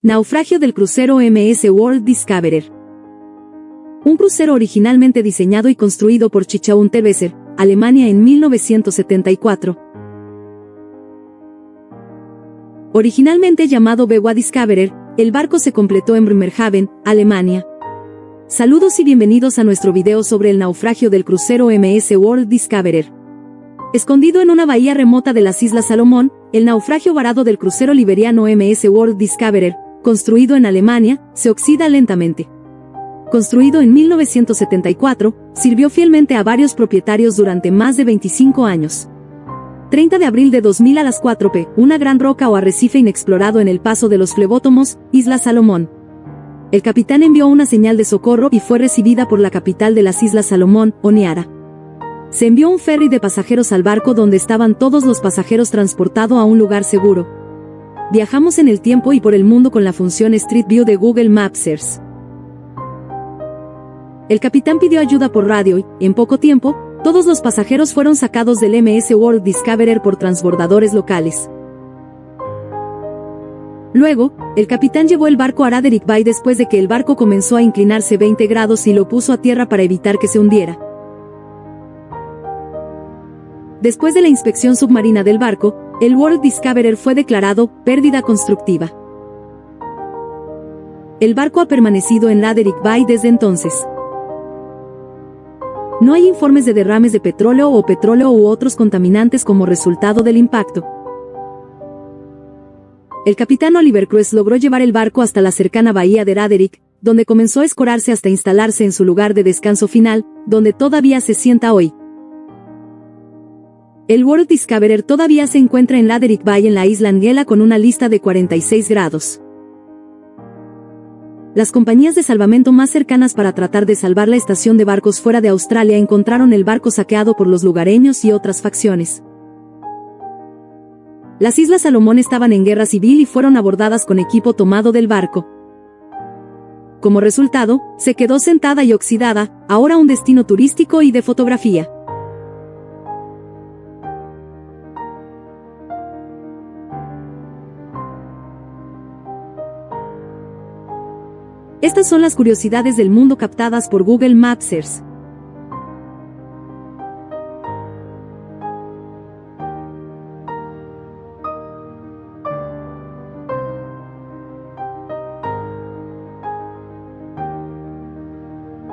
Naufragio del crucero MS World Discoverer. Un crucero originalmente diseñado y construido por Chichaun Tebeser, Alemania en 1974. Originalmente llamado Bewa Discoverer, el barco se completó en Bremerhaven, Alemania. Saludos y bienvenidos a nuestro video sobre el naufragio del crucero MS World Discoverer. Escondido en una bahía remota de las Islas Salomón, el naufragio varado del crucero liberiano MS World Discoverer, construido en Alemania, se oxida lentamente. Construido en 1974, sirvió fielmente a varios propietarios durante más de 25 años. 30 de abril de 2000 a las 4 p, una gran roca o arrecife inexplorado en el paso de los flebótomos, Isla Salomón. El capitán envió una señal de socorro y fue recibida por la capital de las Islas Salomón, Oniara. Se envió un ferry de pasajeros al barco donde estaban todos los pasajeros transportado a un lugar seguro. Viajamos en el tiempo y por el mundo con la función Street View de Google Mapsers. El capitán pidió ayuda por radio y, en poco tiempo, todos los pasajeros fueron sacados del MS World Discoverer por transbordadores locales. Luego, el capitán llevó el barco a Raderick Bay después de que el barco comenzó a inclinarse 20 grados y lo puso a tierra para evitar que se hundiera. Después de la inspección submarina del barco, el World Discoverer fue declarado pérdida constructiva. El barco ha permanecido en Raderick Bay desde entonces. No hay informes de derrames de petróleo o petróleo u otros contaminantes como resultado del impacto. El capitán Oliver Cruz logró llevar el barco hasta la cercana bahía de Raderick, donde comenzó a escorarse hasta instalarse en su lugar de descanso final, donde todavía se sienta hoy. El World Discoverer todavía se encuentra en Raderick Bay en la isla Angela con una lista de 46 grados. Las compañías de salvamento más cercanas para tratar de salvar la estación de barcos fuera de Australia encontraron el barco saqueado por los lugareños y otras facciones. Las Islas Salomón estaban en guerra civil y fueron abordadas con equipo tomado del barco. Como resultado, se quedó sentada y oxidada, ahora un destino turístico y de fotografía. Estas son las curiosidades del mundo captadas por Google Mapsers.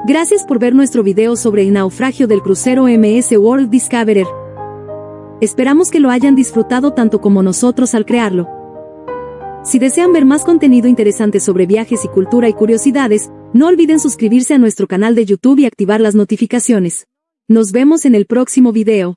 Gracias por ver nuestro video sobre el naufragio del crucero MS World Discoverer. Esperamos que lo hayan disfrutado tanto como nosotros al crearlo. Si desean ver más contenido interesante sobre viajes y cultura y curiosidades, no olviden suscribirse a nuestro canal de YouTube y activar las notificaciones. Nos vemos en el próximo video.